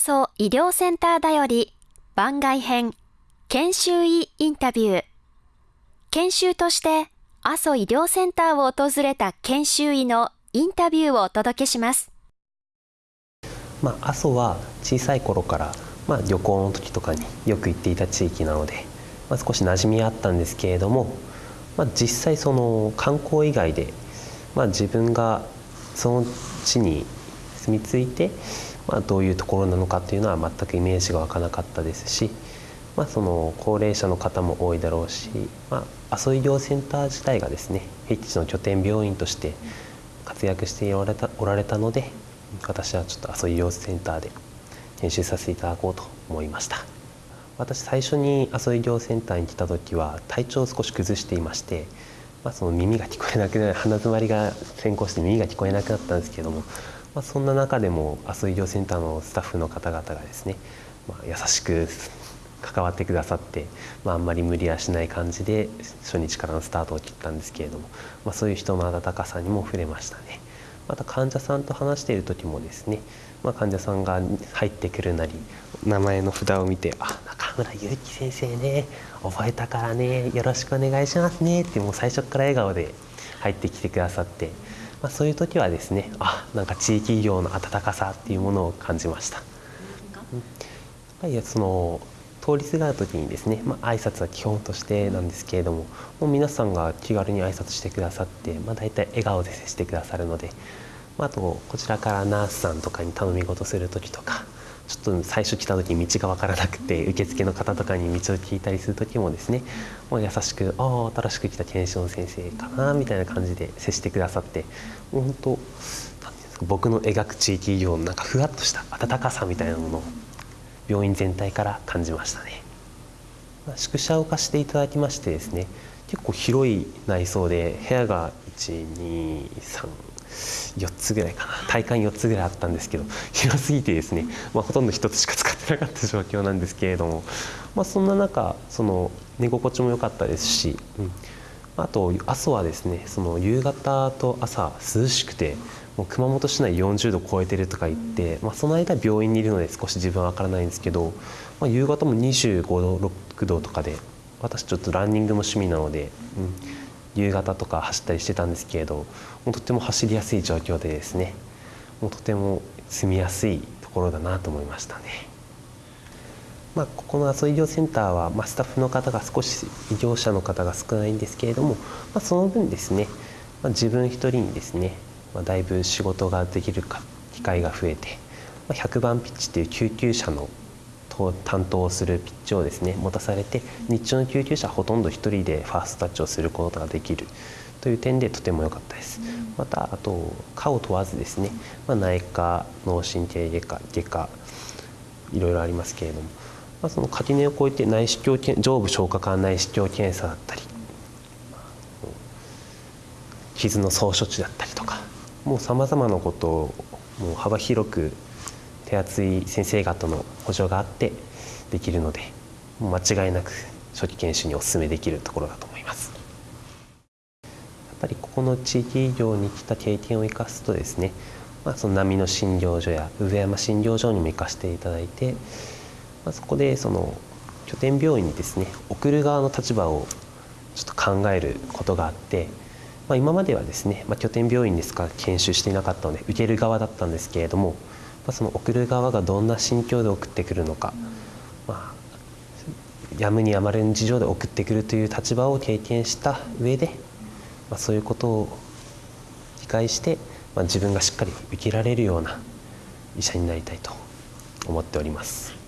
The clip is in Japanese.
阿蘇医療センターだより番外編研修医インタビュー研修として阿蘇医療センターを訪れた研修医のインタビューをお届けします。まあ、阿蘇は小さい頃から、まあ、旅行の時とかによく行っていた地域なので、まあ、少し馴染みあったんですけれども、まあ、実際その観光以外で、まあ、自分がその地に住み着いて、まあ、どういうところなのかっていうのは全くイメージが湧かなかったですし、まあ、その高齢者の方も多いだろうし、まあ、阿蘇医療センター自体がですね僻地の拠点病院として活躍しておられたおられたので私はちょっと阿蘇医療センターで研修させていただこうと思いました。私最初に阿蘇医療センターに来た時は体調を少し崩していまして、まあ、その耳が聞こえなくなる鼻づまりが先行して耳が聞こえなくなったんですけどもまあ、そんな中でも阿蘇医療センターのスタッフの方々がですね、まあ、優しく関わってくださって、まあ、あんまり無理はしない感じで初日からのスタートを切ったんですけれども、まあ、そういう人の温かさにも触れましたね。また患者さんと話している時もですね、まあ、患者さんが入ってくるなり名前の札を見て「あ中村祐樹先生ね覚えたからねよろしくお願いしますね」ってもう最初から笑顔で入ってきてくださって。まあ、そういう時はですねあなんか地域医療の温かさっていうものを感じました。やっぱりその通りすがる時にですね、まあ、挨拶は基本としてなんですけれどももう皆さんが気軽に挨拶してくださって、まあ、大体笑顔で接してくださるので、まあ、あとこちらからナースさんとかに頼み事する時とかちょっと最初来た時道が分からなくて受付の方とかに道を聞いたりする時もですねもう優しく「ああ新しく来た検証の先生かな」みたいな感じで接してくださって本当僕の描く地域医療のなんかふわっとした温かさみたいなものを病院全体から感じましたね。宿舎を貸していただきましてですね結構広い内装で部屋が123 4つぐらいかな。体感4つぐらいあったんですけど広すぎてですね、まあ、ほとんど1つしか使ってなかった状況なんですけれども、まあ、そんな中その寝心地も良かったですし、うん、あと阿蘇はですねその夕方と朝涼しくてもう熊本市内40度超えてるとか言って、まあ、その間病院にいるので少し自分は分からないんですけど、まあ、夕方も25度6度とかで私ちょっとランニングも趣味なので、うん、夕方とか走ったりしてたんですけれどもうとても走りやすい状況でですねもうとても住みやすいところだなと思いましたね。まあ、ここの阿蘇医療センターは、まあ、スタッフの方が少し医療者の方が少ないんですけれども、まあ、その分ですね、まあ、自分一人にですね、まあ、だいぶ仕事ができるか機会が増えて、まあ、100番ピッチっていう救急車の担当するピッチをですね持たされて日中の救急車ほとんど1人でファーストタッチをすることができるという点でとても良かったです。またあと科を問わずですね、まあ、内科脳神経外科外科いろいろありますけれども、まあ、その垣根を越えて内視鏡上部消化管内視鏡検査だったり傷の総処置だったりとかもうさまざまなことをもう幅広く手厚い先生方の補助があってできるので間違いなく初期研修にお勧めできるところだと思います。やっぱりここの地域医療に来た経験を生かすとですね、まあ、その波の診療所や上山診療所にも行かせていただいて、まあ、そこでその拠点病院にですね送る側の立場をちょっと考えることがあって、まあ、今まではですね、まあ、拠点病院ですから研修していなかったので受ける側だったんですけれども、まあ、その送る側がどんな心境で送ってくるのか、まあ、やむにやまれぬ事情で送ってくるという立場を経験した上で、まあ、そういうことを理解して、まあ、自分がしっかり受けられるような医者になりたいと思っております。